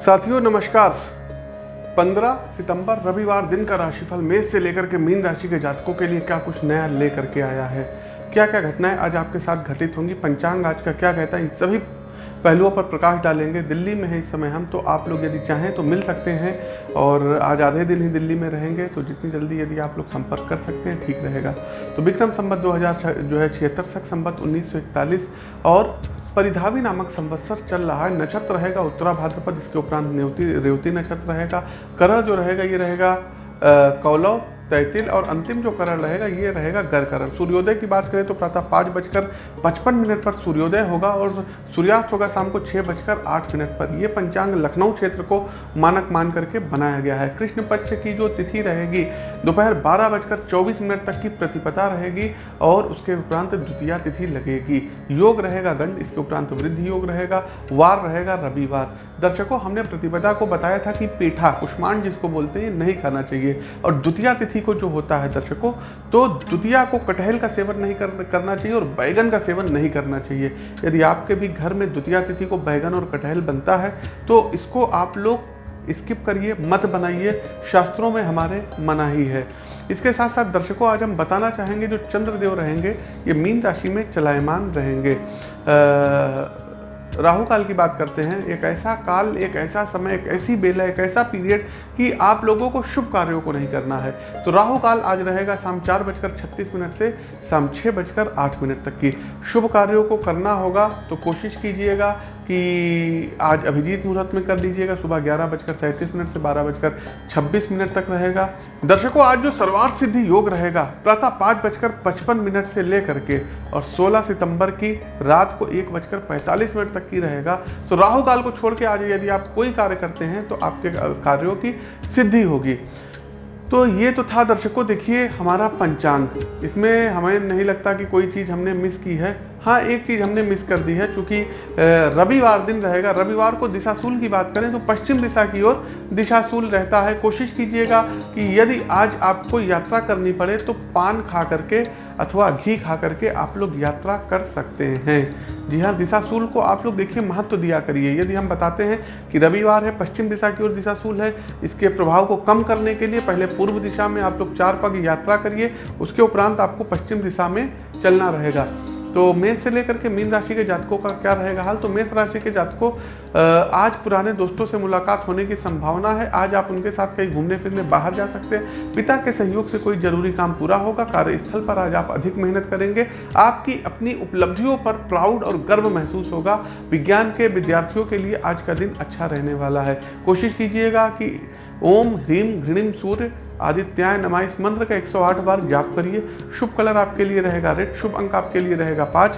साथियों, नमस्कार। 15 सितंबर, रविवार, दिन का राशिफल मेष से लेकर के मीन राशि के जातकों के लिए क्या कुछ नया लेकर के आया है? क्या क्या घटनाएँ आज आपके साथ घटित होंगी? पंचांग आज का क्या कहता है? इन सभी पहलुओं पर प्रकाश डालेंगे। दिल्ली में है इस समय हम तो आप लोग यदि चाहें तो मिल सकते हैं और आज आधे दिन ही दिल्ली में रहेंगे तो जितनी जल्दी यदि आप लोग संपर्क कर सकते हैं, ठीक रहेगा। तो विक्रम संबत 2000 जो है छिहत्तर, सख संबत 1941 और परिधावी नामक संवत्सर चल रहा है। नक्षत्र रहेगा उत्तरा भाद्रपद, इसके उपरांत नेवती, रेवती नक्षत्र रहेगा। करण जो रहेगा, ये रहेगा कौलव, तैतिल और अंतिम जो करण रहेगा, ये रहेगा गर करण सूर्योदय की बात करें तो प्रातः पाँच बजकर पचपन मिनट पर सूर्योदय होगा और सूर्यास्त होगा शाम को छः बजकर आठ मिनट पर। यह पंचांग लखनऊ क्षेत्र को मानक मान करके बनाया गया है। कृष्ण पक्ष की जो तिथि रहेगी दोपहर बारह बजकर चौबीस मिनट तक की प्रतिपदा रहेगी और उसके उपरांत द्वितीय तिथि लगेगी। योग रहेगा गंड इसके उपरांत वृद्धि योग रहेगा वार रहेगा रविवार। दर्शकों हमने प्रतिपदा को बताया था कि पेठा कुष्मांड जिसको बोलते हैं नहीं खाना चाहिए। और द्वितीय तिथि को जो होता है दर्शकों तो द्वितीय को कटहल का सेवन नहीं कर, करना चाहिए और बैगन का सेवन नहीं करना चाहिए। यदि आपके भी घर में द्वितीय तिथि को बैगन और कटहल बनता है तो इसको आप लोग स्किप करिए, मत बनाइए, शास्त्रों में हमारे मना ही है। इसके साथ साथ दर्शकों, आज हम बताना चाहेंगे, जो चंद्रदेव रहेंगे, ये मीन राशि में चलायमान रहेंगे। राहु काल की बात करते हैं। एक ऐसा काल, एक ऐसा समय, एक ऐसी बेला, एक ऐसा पीरियड कि आप लोगों को शुभ कार्यों को नहीं करना है। तो राहु काल आज रहेगा शाम चार बजकर छत्तीस मिनट से शाम छः बजकर आठ मिनट तक की। शुभ कार्यों को करना होगा तो कोशिश कीजिएगा कि आज अभिजीत मुहूर्त में कर लीजिएगा, सुबह ग्यारह बजकर सैंतीस मिनट से बारह बजकर छब्बीस मिनट तक रहेगा। दर्शकों, आज जो सर्वार्थ सिद्धि योग रहेगा, प्रातः पाँच बजकर पचपन मिनट से लेकर के और 16 सितंबर की रात को एक बजकर पैंतालीस मिनट तक की रहेगा। तो राहु काल को छोड़ के आज यदि आप कोई कार्य करते हैं तो आपके कार्यों की सिद्धि होगी। तो ये तो था दर्शकों, देखिए हमारा पंचांग। इसमें हमें नहीं लगता कि कोई चीज़ हमने मिस की है। हाँ एक चीज़ हमने मिस कर दी है क्योंकि रविवार दिन रहेगा, रविवार को दिशाशूल की बात करें तो पश्चिम दिशा की ओर दिशाशूल रहता है। कोशिश कीजिएगा कि यदि आज आपको यात्रा करनी पड़े तो पान खा करके अथवा घी खा करके आप लोग यात्रा कर सकते हैं। जी हाँ दिशाशूल को आप लोग देखिए, महत्व तो दिया करिए। यदि हम बताते हैं कि रविवार है, पश्चिम दिशा की ओर दिशाशूल है, इसके प्रभाव को कम करने के लिए पहले पूर्व दिशा में आप लोग चार पग यात्रा करिए, उसके उपरांत आपको पश्चिम दिशा में चलना रहेगा। तो मेष से लेकर के मीन राशि के जातकों का क्या रहेगा हाल? तो मेष राशि के जातकों आज पुराने दोस्तों से मुलाकात होने की संभावना है। आज आप उनके साथ कहीं घूमने फिरने बाहर जा सकते हैं। पिता के सहयोग से कोई ज़रूरी काम पूरा होगा। कार्यस्थल पर आज आप अधिक मेहनत करेंगे। आपकी अपनी उपलब्धियों पर प्राउड और गर्व महसूस होगा। विज्ञान के विद्यार्थियों के लिए आज का दिन अच्छा रहने वाला है। कोशिश कीजिएगा कि ओम ह्रीम घृणिम सूर्य आदित्याय नमा इस मंत्र का 108 बार जाप करिए। शुभ कलर आपके लिए रहेगा, रेड शुभ अंक आपके लिए रहेगा, पाँच।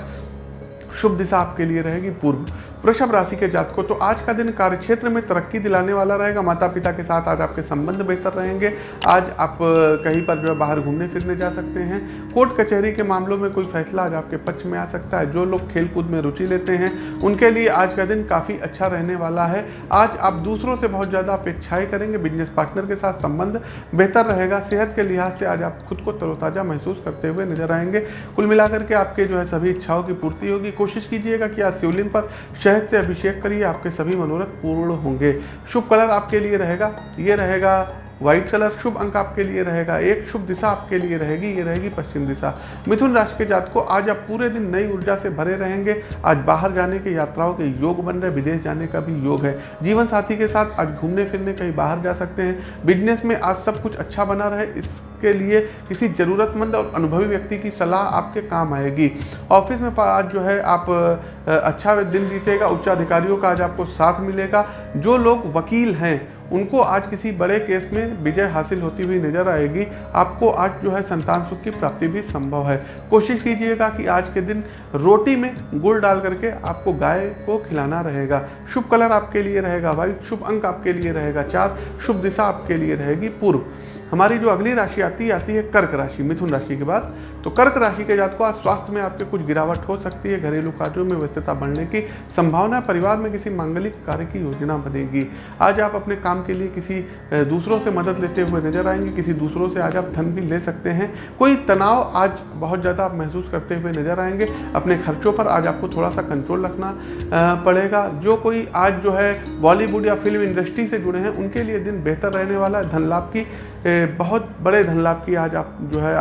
शुभ दिशा आपके लिए रहेगी, पूर्व। वृषभ राशि के जातकों तो आज का दिन कार्यक्षेत्र में तरक्की दिलाने वाला रहेगा। माता पिता के साथ आज आपके संबंध बेहतर रहेंगे। आज आप कहीं पर जो है बाहर घूमने फिरने जा सकते हैं। कोर्ट कचहरी के मामलों में कोई फैसला आज आपके पक्ष में आ सकता है। जो लोग खेलकूद में रुचि लेते हैं, उनके लिए आज का दिन काफ़ी अच्छा रहने वाला है। आज आप दूसरों से बहुत ज़्यादा अपेक्षाएँ करेंगे बिज़नेस पार्टनर के साथ संबंध बेहतर रहेगा। सेहत के लिहाज से आज आप खुद को तरोताज़ा महसूस करते हुए नज़र आएँगे। कुल मिलाकर के आपके जो है सभी इच्छाओं की पूर्ति होगी। कोशिश कीजिएगा कि आज शिवलिंग पर शहद से अभिषेक करिए, आपके सभी मनोरथ पूर्ण होंगे। शुभ कलर आपके लिए रहेगा, ये रहेगा व्हाइट कलर, शुभ अंक आपके लिए रहेगा, एक शुभ दिशा आपके लिए रहेगी, ये रहेगी पश्चिम दिशा। मिथुन राशि के जात को आज आप पूरे दिन नई ऊर्जा से भरे रहेंगे, आज बाहर जाने के यात्राओं के योग बन रहे विदेश जाने का भी योग है। जीवन साथी के साथ आज घूमने फिरने कहीं बाहर जा सकते हैं, बिज़नेस में आज सब कुछ अच्छा बना रहे, इस के लिए किसी ज़रूरतमंद और अनुभवी व्यक्ति की सलाह आपके काम आएगी। ऑफ़िस में आज जो है आप अच्छा दिन बीतेगा, उच्च अधिकारियों का आज आपको साथ मिलेगा। जो लोग वकील हैं, उनको आज किसी बड़े केस में विजय हासिल होती हुई नज़र आएगी। आपको आज जो है संतान सुख की प्राप्ति भी संभव है। कोशिश कीजिएगा कि आज के दिन रोटी में गुड़ डाल करके आपको गाय को खिलाना रहेगा। शुभ कलर आपके लिए रहेगा, वाइट शुभ अंक आपके लिए रहेगा, चार शुभ दिशा आपके लिए रहेगी पूर्व। हमारी जो अगली राशि आती है आती है कर्क राशि मिथुन राशि के बाद। तो कर्क राशि के जात को आज स्वास्थ्य में आपके कुछ गिरावट हो सकती है। घरेलू कार्यों में व्यस्तता बढ़ने की संभावना, परिवार में किसी मांगलिक कार्य की योजना बनेगी। आज आप अपने काम के लिए किसी दूसरों से मदद लेते हुए नज़र आएँगे, किसी दूसरों से आज आप धन भी ले सकते हैं। कोई तनाव आज बहुत ज़्यादा आप महसूस करते हुए नज़र आएँगे। अपने खर्चों पर आज आपको थोड़ा सा कंट्रोल रखना पड़ेगा। जो कोई आज जो है बॉलीवुड या फ़िल्म इंडस्ट्री से जुड़े हैं, उनके लिए दिन बेहतर रहने वाला है। धन लाभ की बहुत बड़े धन लाभ की आज आप जो है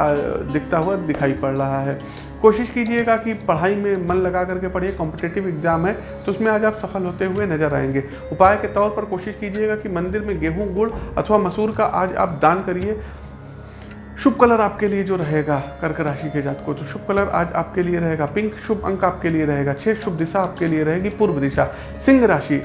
दिखता हुआ दिखाई पड़ रहा है। कोशिश कीजिएगा कि पढ़ाई में मन लगा करके पढ़िए कॉम्पिटेटिव एग्ज़ाम है तो उसमें आज आप सफल होते हुए नज़र आएँगे। उपाय के तौर पर कोशिश कीजिएगा कि मंदिर में गेहूँ, गुड़ अथवा मसूर का आज आप दान करिए। शुभ कलर आपके लिए जो रहेगा, कर्क राशि के जात को तो शुभ कलर आज आपके लिए रहेगा। पिंक शुभ अंक आपके लिए रहेगा, छह शुभ दिशा आपके लिए रहेगी, पूर्व दिशा। सिंह राशि,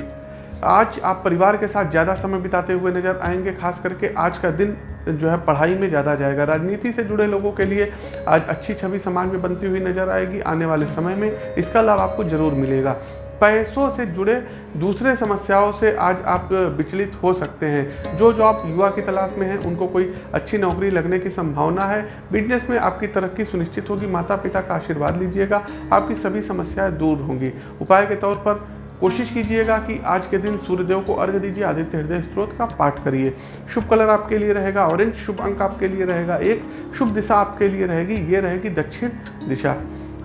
आज आप परिवार के साथ ज़्यादा समय बिताते हुए नज़र आएँगे, खास करके आज का दिन जो है पढ़ाई में ज़्यादा जाएगा। राजनीति से जुड़े लोगों के लिए आज अच्छी छवि समाज में बनती हुई नज़र आएगी आने वाले समय में। इसका लाभ आपको ज़रूर मिलेगा। पैसों से जुड़े दूसरे समस्याओं से आज आप विचलित हो सकते हैं। जो जो आप युवा की तलाश में हैं, उनको कोई अच्छी नौकरी लगने की संभावना है। बिज़नेस में आपकी तरक्की सुनिश्चित होगी। माता पिता का आशीर्वाद लीजिएगा। आपकी सभी समस्याएँ दूर होंगी। उपाय के तौर पर कोशिश कीजिएगा कि आज के दिन सूर्यदेव को अर्घ दीजिए, आदित्य हृदय स्त्रोत का पाठ करिए। शुभ कलर आपके लिए रहेगा ऑरेंज शुभ अंक आपके लिए रहेगा, एक शुभ दिशा आपके लिए रहेगी, ये रहेगी दक्षिण दिशा।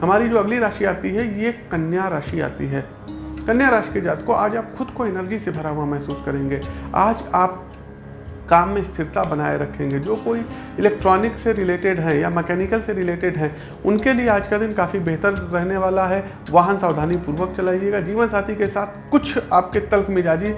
हमारी जो अगली राशि आती है, ये कन्या राशि आती है। कन्या राशि के जात को आज आप खुद को एनर्जी से भरा हुआ महसूस करेंगे। आज आप काम में स्थिरता बनाए रखेंगे। जो कोई इलेक्ट्रॉनिक से रिलेटेड है या मैकेनिकल से रिलेटेड है, उनके लिए आज का दिन काफ़ी बेहतर रहने वाला है। वाहन सावधानी पूर्वक चलाइएगा। जीवन साथी के साथ कुछ आपके तल्क मिजाजी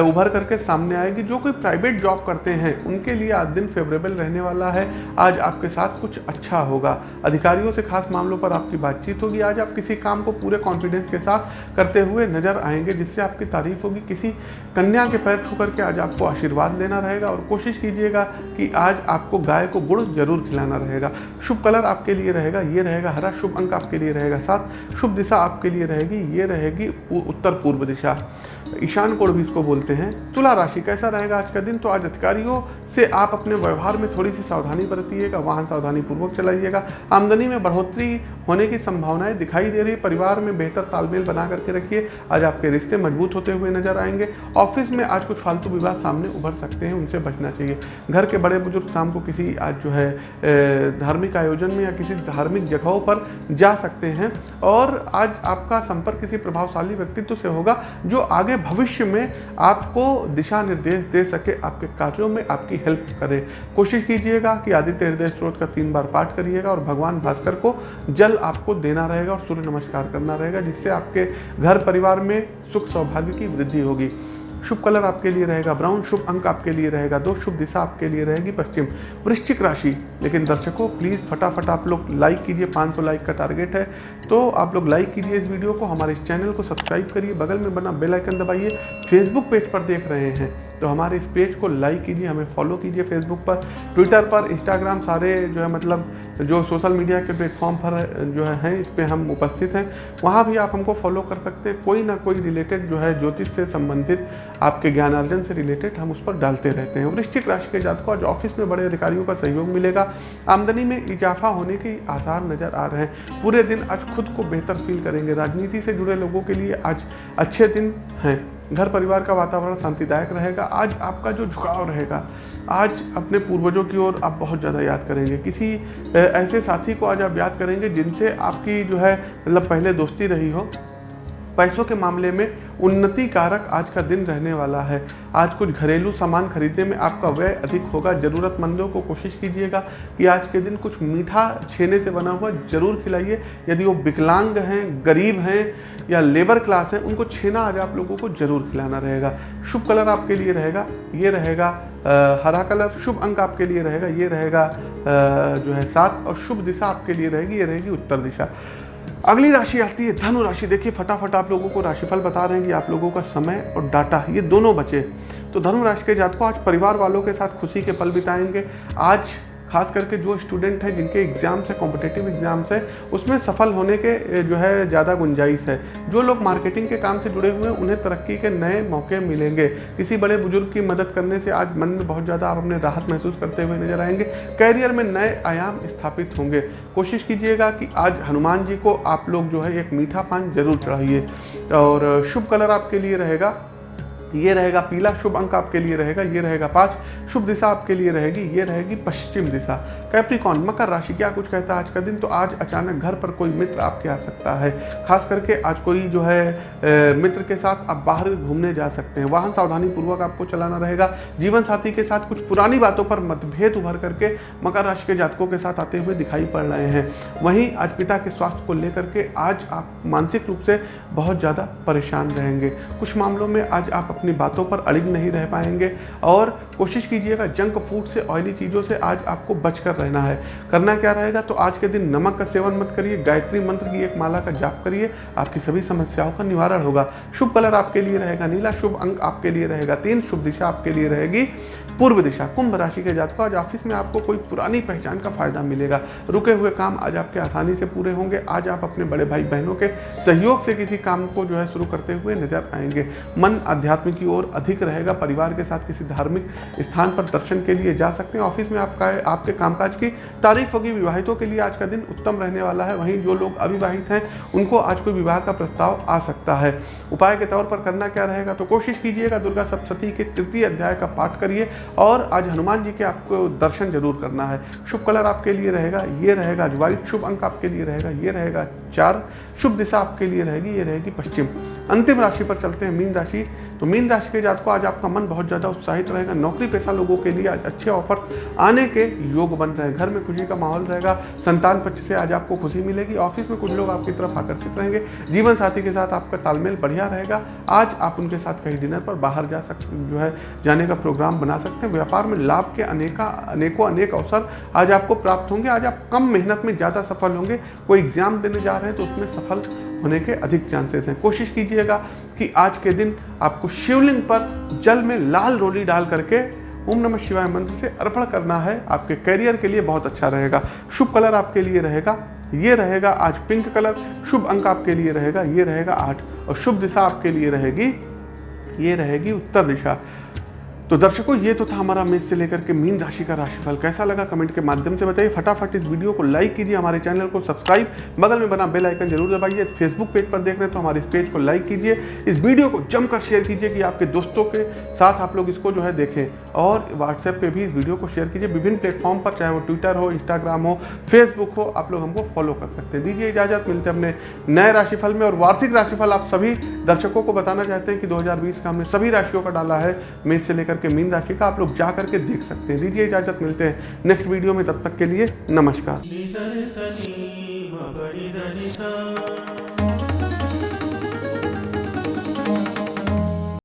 उभर करके सामने आएगी। जो कोई प्राइवेट जॉब करते हैं, उनके लिए आज दिन फेवरेबल रहने वाला है। आज आपके साथ कुछ अच्छा होगा। अधिकारियों से खास मामलों पर आपकी बातचीत होगी। आज आप किसी काम को पूरे कॉन्फिडेंस के साथ करते हुए नज़र आएँगे, जिससे आपकी तारीफ़ होगी। किसी कन्या के पैर छू करके आज आपको आशीर्वाद लेना रहेगा और कोशिश कीजिएगा कि आज आपको गाय को गुड़ ज़रूर खिलाना रहेगा। शुभ कलर आपके लिए रहेगा, ये रहेगा हरा, शुभ अंक आपके लिए रहेगा साथ शुभ दिशा आपके लिए रहेगी, ये रहेगी उत्तर पूर्व दिशा। ईशान कोण भी इसको बोलते हैं। तुला राशि कैसा रहेगा आज का दिन? तो आज अधिकारियों से आप अपने व्यवहार में थोड़ी सी सावधानी बरतिएगा, वाहन सावधानी पूर्वक चलाइएगा। आमदनी में बढ़ोतरी होने की संभावनाएँ दिखाई दे रही। परिवार में बेहतर तालमेल बना करके रखिए। आज आपके रिश्ते मज़बूत होते हुए नज़र आएँगे। ऑफ़िस में आज कुछ फालतू विवाद सामने उभर सकते हैं, उनसे बचना चाहिए। घर के बड़े बुज़ुर्ग शाम को किसी आज जो है धार्मिक आयोजन में या किसी धार्मिक जगहों पर जा सकते हैं। और आज आपका संपर्क किसी प्रभावशाली व्यक्तित्व से होगा, जो आगे भविष्य में आपको दिशा निर्देश दे सके, आपके कार्यों में, आपकी हेल्प करे। कोशिश कीजिएगा कि आदित्य हृदय स्त्रोत का तीन बार पाठ करिएगा और भगवान भास्कर को जल आपको देना रहेगा और सूर्य नमस्कार करना रहेगा, जिससे आपके घर परिवार में सुख सौभाग्य की वृद्धि होगी। शुभ कलर आपके लिए रहेगा, ब्राउन शुभ अंक आपके लिए रहेगा, दो शुभ दिशा आपके लिए रहेगी, पश्चिम वृश्चिक राशि। लेकिन दर्शकों प्लीज़ फटाफट आप लोग लाइक कीजिए 500 लाइक का टारगेट है। तो आप लोग लाइक कीजिए इस वीडियो को, हमारे इस चैनल को सब्सक्राइब करिए, बगल में बना बेल आइकन दबाइए फेसबुक पेज पर देख रहे हैं। तो हमारे इस पेज को लाइक कीजिए, हमें फॉलो कीजिए फेसबुक पर ट्विटर पर इंस्टाग्राम सारे जो है मतलब जो सोशल मीडिया के प्लेटफॉर्म पर जो है, हैं, इस पर हम उपस्थित हैं। वहाँ भी आप हमको फॉलो कर सकते हैं। कोई ना कोई रिलेटेड जो है, ज्योतिष से संबंधित, आपके ज्ञानार्जन से रिलेटेड हम उस पर डालते रहते हैं। वृश्चिक राशि के जात को आज ऑफ़िस में बड़े अधिकारियों का सहयोग मिलेगा। आमदनी में इजाफा होने के आसार नज़र आ रहे हैं। पूरे दिन आज खुद को बेहतर फील करेंगे। राजनीति से जुड़े लोगों के लिए आज अच्छे दिन हैं। घर परिवार का वातावरण शांतिदायक रहेगा। आज आपका जो झुकाव रहेगा, आज अपने पूर्वजों की ओर आप बहुत ज़्यादा याद करेंगे। किसी ऐसे साथी को आज आप याद करेंगे जिनसे आपकी जो है मतलब पहले दोस्ती रही हो। पैसों के मामले में उन्नति कारक आज का दिन रहने वाला है। आज कुछ घरेलू सामान खरीदने में आपका व्यय अधिक होगा। ज़रूरतमंदों को कोशिश कीजिएगा कि आज के दिन कुछ मीठा छेने से बना हुआ ज़रूर खिलाइए। यदि वो विकलांग हैं गरीब हैं या लेबर क्लास हैं उनको छेना आज आप लोगों को ज़रूर खिलाना रहेगा। शुभ कलर आपके लिए रहेगा ये रहेगा आ, हरा कलर। शुभ अंक आपके लिए रहेगा ये रहेगा आ, जो है सात और शुभ दिशा आपके लिए रहेगी ये रहेगी उत्तर दिशा। अगली राशि आती है, धनु राशि। देखिए, फटाफट आप लोगों को राशिफल बता रहे हैं कि आप लोगों का समय और डाटा, ये दोनों बचे। तो धनु राशि के जातकों, आज परिवार वालों के साथ खुशी के पल बिताएँगे। आज खास करके जो स्टूडेंट हैं, जिनके एग्ज़ाम्स है कॉम्पिटेटिव एग्ज़ाम्स है, उसमें सफल होने के जो है, ज़्यादा गुंजाइश है। जो लोग मार्केटिंग के काम से जुड़े हुए हैं, उन्हें तरक्की के नए मौके मिलेंगे। किसी बड़े बुज़ुर्ग की मदद करने से आज मन में बहुत ज़्यादा आप अपने राहत महसूस करते हुए नज़र आएँगे। कैरियर में नए आयाम स्थापित होंगे। कोशिश कीजिएगा कि आज हनुमान जी को आप लोग जो है, एक मीठा पान ज़रूर चढ़ाइए। और शुभ कलर आपके लिए रहेगा। ये रहेगा पीला शुभ अंक आपके लिए रहेगा ये रहेगा पाँच। शुभ दिशा आपके लिए रहेगी ये रहेगी पश्चिम दिशा। कैप्रिकॉन मकर राशि क्या कुछ कहता है आज का दिन? तो आज अचानक घर पर कोई मित्र आपके आ सकता है। खास करके आज कोई जो है ए, मित्र के साथ आप बाहर घूमने जा सकते हैं। वाहन सावधानी पूर्वक आपको चलाना रहेगा। जीवन साथी के साथ कुछ पुरानी बातों पर मतभेद उभर करके मकर राशि के जातकों के साथ आते हुए दिखाई पड़ रहे हैं। वहीं आज पिता के स्वास्थ्य को लेकर के आज आप मानसिक रूप से बहुत ज़्यादा परेशान रहेंगे। कुछ मामलों में आज आप अपनी बातों पर अड़िग नहीं रह पाएँगे। और कोशिश कीजिएगा जंक फ़ूड से ऑयली चीज़ों से आज आपको बच कर रहना है। करना क्या रहेगा? तो आज के दिन नमक का सेवन मत करिए, गायत्री मंत्र की एक माला का जाप करिए, आपकी सभी समस्याओं का निवारण होगा। शुभ कलर आपके लिए रहेगा नीला, शुभ अंक आपके लिए रहेगा तीन, शुभ दिशा आपके लिए रहेगी पूर्व दिशा, कुंभ राशि के जातकों, आज ऑफ़िस में आपको कोई पुरानी पहचान का फ़ायदा मिलेगा। रुके हुए काम आज आपके आसानी से पूरे होंगे। आज आप अपने बड़े भाई बहनों के सहयोग से किसी काम को जो है शुरू करते हुए नज़र आएँगे। मन अध्यात्म की ओर अधिक रहेगा। परिवार के साथ किसी धार्मिक स्थान पर दर्शन के लिए जा सकते हैं। ऑफ़िस में आपका, आपके कामकाज की तारीफ़ होगी। विवाहितों के लिए आज का दिन उत्तम रहने वाला है। वहीं जो लोग अविवाहित हैं, उनको आज कोई विवाह का प्रस्ताव आ सकता है। उपाय के तौर पर करना क्या रहेगा? तो कोशिश कीजिएगा दुर्गा सप्तती के तृतीय अध्याय का पाठ करिए। और आज हनुमान जी के आपको दर्शन ज़रूर करना है। शुभ कलर आपके लिए रहेगा, ये रहेगा आज शुभ अंक आपके लिए रहेगा, ये रहेगा चार। शुभ दिशा आपके लिए रहेगी, ये रहेगी पश्चिम। अंतिम राशि पर चलते हैं, मीन राशि। तो मीन राशि के जात को आज आपका मन बहुत ज़्यादा उत्साहित रहेगा। नौकरी पेशा लोगों के लिए आज अच्छे ऑफ़र आने के योग बन रहे हैं। घर में खुशी का माहौल रहेगा, संतान पक्ष से आज आपको खुशी मिलेगी। ऑफ़िस में कुछ लोग आपकी तरफ़ आकर्षित रहेंगे। जीवन साथी के साथ आपका तालमेल बढ़िया रहेगा। आज आप उनके साथ कहीं डिनर पर बाहर जा सकते जो है, जाने का प्रोग्राम बना सकते हैं। व्यापार में लाभ के अनेका, अनेकों, अनेक अवसर आज आपको प्राप्त होंगे। आज आप कम मेहनत में ज़्यादा सफल होंगे। कोई एग्ज़ाम देने जा रहे हैं तो उसमें सफल होने के अधिक चांसेस हैं। कोशिश कीजिएगा कि आज के दिन आपको शिवलिंग पर जल में लाल रोली डाल करके ओम नमः शिवाय मंत्र से अर्पण करना है। आपके करियर के लिए बहुत अच्छा रहेगा। शुभ कलर आपके लिए रहेगा। ये रहेगा आज पिंक कलर शुभ अंक आपके लिए रहेगा। ये रहेगा आठ। और शुभ दिशा आपके लिए रहेगी। ये रहेगी उत्तर दिशा। तो दर्शकों, ये तो था हमारा मेष से लेकर के मीन राशि का राशिफल। कैसा लगा कमेंट के माध्यम से बताइए। फटाफट इस वीडियो को लाइक कीजिए, हमारे चैनल को सब्सक्राइब। बगल में बना बेल आइकन ज़रूर दबाइए। फेसबुक पेज पर देख रहे हैं तो हमारे इस पेज को लाइक कीजिए। इस वीडियो को जमकर शेयर कीजिए कि आपके दोस्तों के साथ आप लोग इसको जो है देखें। और व्हाट्सएप पर भी इस वीडियो को शेयर कीजिए। विभिन्न प्लेटफॉर्म पर, चाहे वो ट्विटर हो, इंस्टाग्राम हो, फेसबुक हो, आप लोग हमको फॉलो कर सकते हैं। दीजिए इजाज़त, मिलते हैं अपने नए राशिफल में। और वार्षिक राशिफल आप सभी दर्शकों को बताना चाहते हैं कि 2020 का हमने सभी राशियों का डाला है मेष से लेकर के मीन राशि का आप लोग जा करके देख सकते हैं। दीजिए इजाज़त, मिलते हैं नेक्स्ट वीडियो में, तब तक के लिए नमस्कार।